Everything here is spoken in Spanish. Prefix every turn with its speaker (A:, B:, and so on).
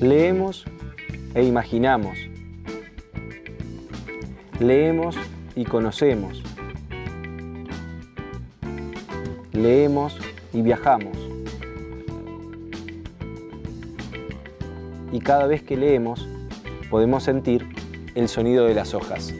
A: Leemos e imaginamos. Leemos y conocemos. Leemos y viajamos. Y cada vez que leemos podemos sentir el sonido de las hojas.